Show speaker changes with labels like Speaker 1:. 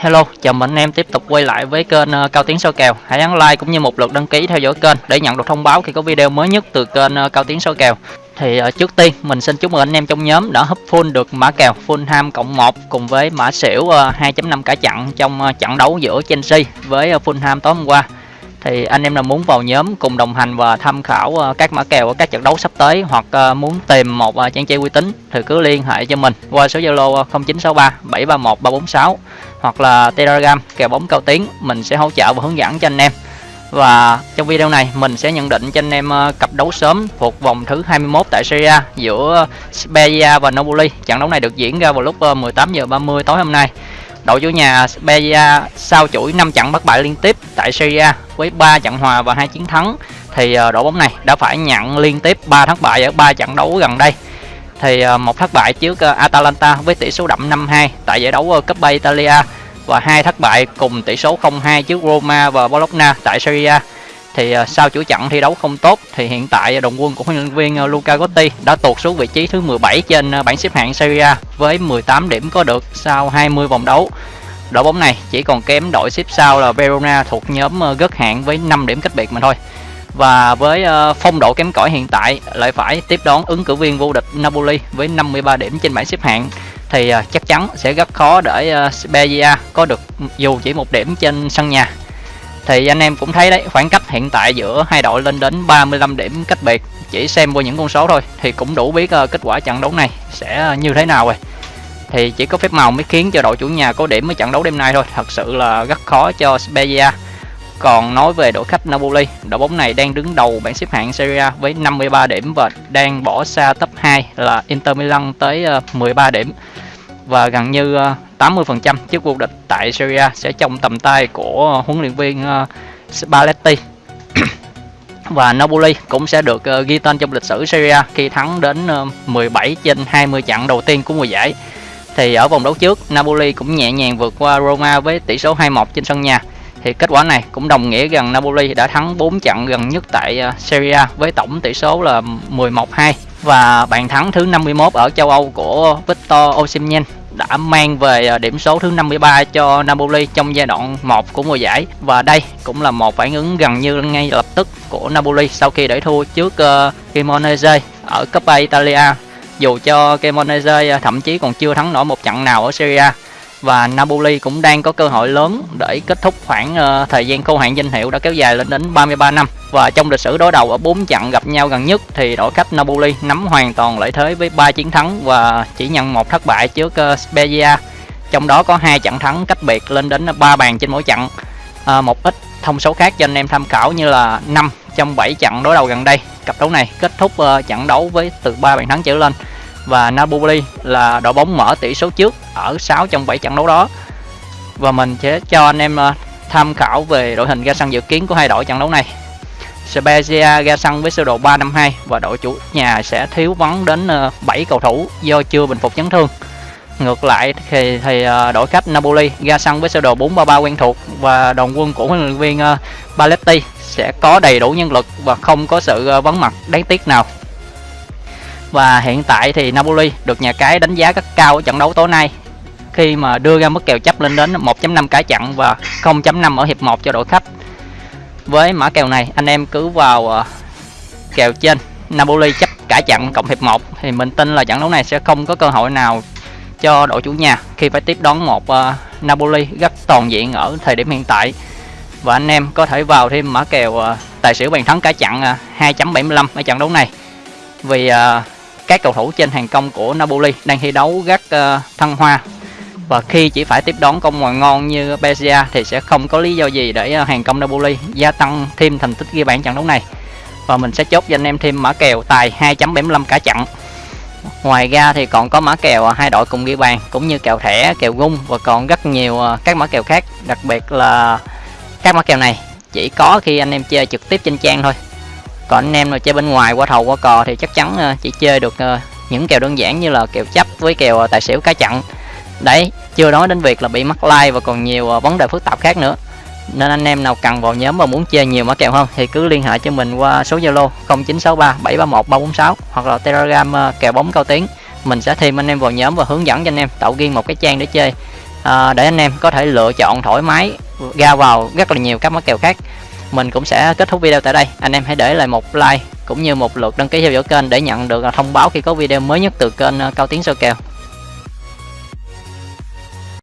Speaker 1: Hello, chào mừng anh em tiếp tục quay lại với kênh ờ, Cao Tiến Soi Kèo. Hãy ấn like cũng như một lượt đăng ký theo dõi kênh để nhận được thông báo khi có video mới nhất từ kênh ờ, Cao Tiến Soi Kèo. Thì ờ, trước tiên mình xin chúc mừng anh em trong nhóm đã hấp full được mã kèo Fulham cộng 1 cùng với mã xỉu 2.5 cả chặn trong trận đấu giữa Chelsea với uh, Fulham tối hôm qua thì anh em nào muốn vào nhóm cùng đồng hành và tham khảo các mã kèo ở các trận đấu sắp tới hoặc muốn tìm một trang chơi uy tín thì cứ liên hệ cho mình qua số Zalo 0963 731 346 hoặc là Telegram kèo bóng cao tiếng, mình sẽ hỗ trợ và hướng dẫn cho anh em và trong video này, mình sẽ nhận định cho anh em ờ, cặp đấu sớm thuộc vòng thứ 21 tại Serie A giữa Spezia và Napoli. Trận đấu này được diễn ra vào lúc ờ, 18 giờ 30 tối hôm nay. Đội chủ nhà Spezia sau chuỗi 5 trận bất bại liên tiếp tại Serie A với 3 trận hòa và hai chiến thắng, thì ờ, đội bóng này đã phải nhận liên tiếp 3 thất bại ở 3 trận đấu gần đây thì ờ, một thất bại trước ờ, Atalanta với tỷ số đậm 5-2 tại giải đấu ờ, Coppa Italia và hai thất bại cùng tỷ số 0-2 trước Roma và Bologna tại Serie A. Thì sau chuỗi trận thi đấu không tốt thì hiện tại đồng quân của huấn luyện viên Luca Gotti đã tụt xuống vị trí thứ 17 trên bảng xếp hạng Serie A với 18 điểm có được sau 20 vòng đấu. Đội bóng này chỉ còn kém đội xếp sau là Verona thuộc nhóm gất hạng với 5 điểm cách biệt mà thôi và với ờ, phong độ kém cỏi hiện tại, lại phải tiếp đón ứng cử viên vô địch Napoli với 53 điểm trên bảng xếp hạng, thì ờ, chắc chắn sẽ rất khó để ờ, Spezia có được dù chỉ một điểm trên sân nhà. Thì anh em cũng thấy đấy, khoảng cách hiện tại giữa hai đội lên đến 35 điểm cách biệt, chỉ xem qua những con số thôi, thì cũng đủ biết kết quả trận đấu này sẽ như thế nào rồi. Thì chỉ có phép màu mới khiến cho đội chủ nhà có điểm ở trận đấu đêm nay thôi, thật sự là rất khó cho Spezia còn nói về đội khách Napoli, đội bóng này đang đứng đầu bảng xếp hạng Serie A với 53 điểm và đang bỏ xa top 2 là Inter Milan tới ờ, 13 điểm. Và gần như ờ, 80% chức vô địch tại Serie A sẽ trong tầm tay của huấn luyện viên ờ, Spalletti. và Napoli cũng sẽ được ghi tên trong lịch sử Serie A khi thắng đến 17 trên 20 trận đầu tiên của mùa giải. Thì ở vòng đấu trước, Napoli cũng nhẹ nhàng vượt qua Roma với tỷ số 2-1 trên sân nhà thì kết quả này cũng đồng nghĩa rằng Napoli đã thắng 4 trận gần nhất tại à, Serie A với tổng tỷ số là 11-2 và bàn thắng thứ 51 ở châu Âu của Victor Osimhen đã mang về à, điểm số thứ 53 cho Napoli trong giai đoạn 1 của mùa giải. Và đây cũng là một phản ứng gần như ngay lập tức của Napoli sau khi để thua trước uh, Cremonese ở Coppa Italia. Dù cho Cremonese thậm chí còn chưa thắng nổi một trận nào ở Serie A và Napoli cũng đang có cơ hội lớn để kết thúc khoảng uh, thời gian khô hạn danh hiệu đã kéo dài lên đến 33 năm. Và trong lịch sử đối đầu ở 4 trận gặp nhau gần nhất thì đội khách Napoli nắm hoàn toàn lợi thế với 3 chiến thắng và chỉ nhận một thất bại trước uh, Spezia. Trong đó có hai trận thắng cách biệt lên đến 3 bàn trên mỗi trận. À, một ít thông số khác cho anh em tham khảo như là 5 trong 7 trận đối đầu gần đây. Cặp đấu này kết thúc uh, trận đấu với từ 3 bàn thắng trở lên và Napoli là đội bóng mở tỷ số trước ở 6 trong 7 trận đấu đó. Và mình sẽ cho anh em ờ, tham khảo về đội hình ra sân dự kiến của hai đội trận đấu này. Spezia ra sân với sơ đồ 352 và đội chủ nhà sẽ thiếu vắng đến ờ, 7 cầu thủ do chưa bình phục chấn thương. Ngược lại thì, thì ờ, đội khách Napoli ra sân với sơ đồ 433 quen thuộc và đồng quân của huấn luyện viên Paletti sẽ có đầy đủ nhân lực và không có sự vắng mặt đáng tiếc nào và hiện tại thì Napoli được nhà cái đánh giá rất cao ở trận đấu tối nay. Khi mà đưa ra mức kèo chấp lên đến 1.5 cả chặn và 0.5 ở hiệp 1 cho đội khách. Với mã kèo này anh em cứ vào uh, kèo trên. Napoli chấp cả chặn cộng hiệp 1 thì mình tin là trận đấu này sẽ không có cơ hội nào cho đội chủ nhà khi phải tiếp đón một uh, Napoli rất toàn diện ở thời điểm hiện tại. Và anh em có thể vào thêm mã kèo uh, tài xỉu bàn thắng cả chặn uh, 2.75 ở trận đấu này. Vì uh, các cầu thủ trên hàng công của Napoli đang thi đấu rất uh, ờ, thăng hoa. Và khi chỉ phải tiếp đón công ngoài ngon như Bezia thì sẽ không có lý do gì để uh, hàng công Napoli gia tăng thêm thành tích ghi bàn trận đấu này. Và mình sẽ chốt cho anh em thêm mã kèo tài 2.75 cả trận ngoài ra thì còn có mã kèo ờ, hai đội cùng ghi bàn cũng như kèo thẻ kèo gung và còn rất nhiều các mã kèo khác. Đặc biệt là các mã kèo này chỉ có khi anh em chơi trực tiếp trên trang thôi còn anh em nào chơi bên ngoài qua thầu qua cò thì chắc chắn ờ, chỉ chơi được ờ, những kèo đơn giản như là kèo chấp với kèo ờ, tài xỉu cá chặn. Đấy chưa nói đến việc là bị mắc like và còn nhiều vấn đề phức tạp khác nữa. Nên anh em nào cần vào nhóm và muốn chơi nhiều mã kèo hơn thì cứ liên hệ cho mình qua số Zalo 0963 731 346 hoặc là Telegram kèo bóng cao tiếng. Mình sẽ thêm anh em vào nhóm và hướng dẫn cho anh em tạo riêng một cái trang để chơi. À, để anh em có thể lựa chọn thoải mái ra vào rất là nhiều các mã kèo khác mình cũng sẽ kết thúc video tại đây. Anh em hãy để lại một like cũng như một lượt đăng ký theo dõi kênh để nhận được thông báo khi có video mới nhất từ kênh ờ, cao tiến soi kèo.